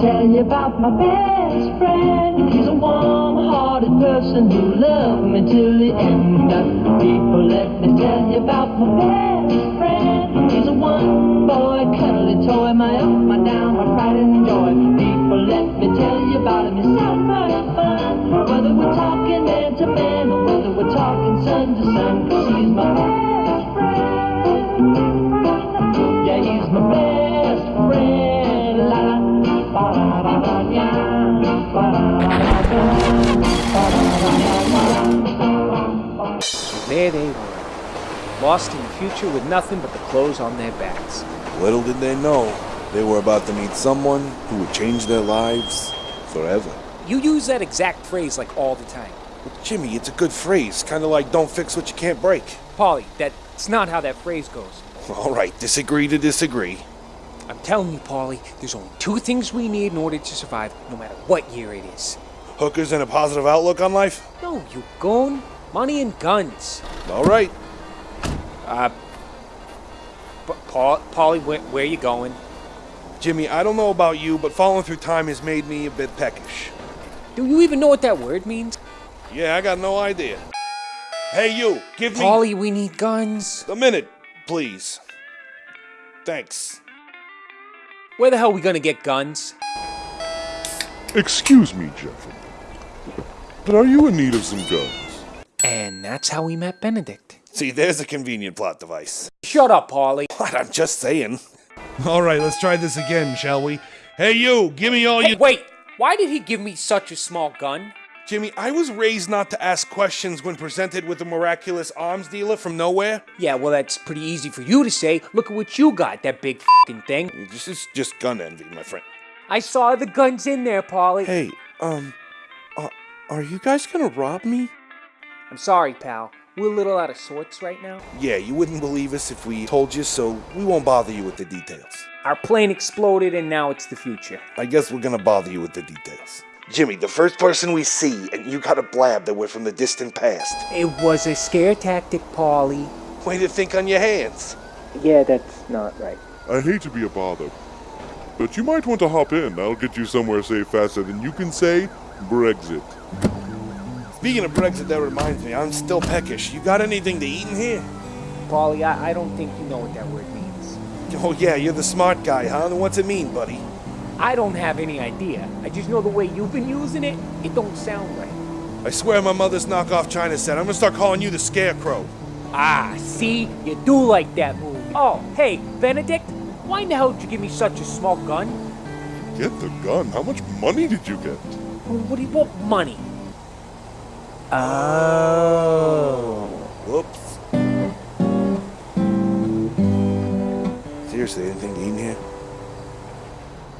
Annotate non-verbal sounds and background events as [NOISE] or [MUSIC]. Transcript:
tell you about my best friend. He's a warm-hearted person who loved me till the end. People, let me tell you about my best friend. He's a one-boy cuddly toy, my up, my down, my pride and joy. People, let me tell you about him. He's so much fun. Whether we're talking man to man or whether we're talking sun to sun, 'cause he's my lost in the future with nothing but the clothes on their backs. Little did they know, they were about to meet someone who would change their lives forever. You use that exact phrase like all the time. But Jimmy, it's a good phrase, kind of like don't fix what you can't break. Polly, that's not how that phrase goes. All right, disagree to disagree. I'm telling you, Polly, there's only two things we need in order to survive, no matter what year it is. Hookers and a positive outlook on life? No, you goon. Money and guns. All right. Uh, but Paul, Polly, where, where you going? Jimmy, I don't know about you, but falling through time has made me a bit peckish. Do you even know what that word means? Yeah, I got no idea. Hey, you, give me Polly, we need guns. a minute, please. Thanks. Where the hell are we gonna get guns? Excuse me, gentlemen. But are you in need of some guns? And that's how we met Benedict. See, there's a convenient plot device. Shut up, Polly. [LAUGHS] What? I'm just saying. All right, let's try this again, shall we? Hey, you, give me all Hey, your. wait! Why did he give me such a small gun? Jimmy, I was raised not to ask questions when presented with a miraculous arms dealer from nowhere. Yeah, well, that's pretty easy for you to say. Look at what you got, that big fing thing. This is just gun envy, my friend. I saw the guns in there, Polly. Hey, um, uh, are you guys gonna rob me? I'm sorry, pal. We're a little out of sorts right now. Yeah, you wouldn't believe us if we told you, so we won't bother you with the details. Our plane exploded and now it's the future. I guess we're gonna bother you with the details. Jimmy, the first person we see, and you got a blab that we're from the distant past. It was a scare tactic, Polly. Way to think on your hands. Yeah, that's not right. I hate to be a bother, but you might want to hop in. I'll get you somewhere safe faster than you can say Brexit. Speaking of Brexit, that reminds me, I'm still peckish. You got anything to eat in here? Polly, I, I don't think you know what that word means. Oh, yeah, you're the smart guy, huh? Then what's it mean, buddy? I don't have any idea. I just know the way you've been using it, it don't sound right. I swear my mother's knockoff China set. I'm gonna start calling you the Scarecrow. Ah, see? You do like that movie. Oh, hey, Benedict, why in the hell did you give me such a small gun? Get the gun. How much money did you get? What do you want money? Oh. Whoops. Seriously, anything in here?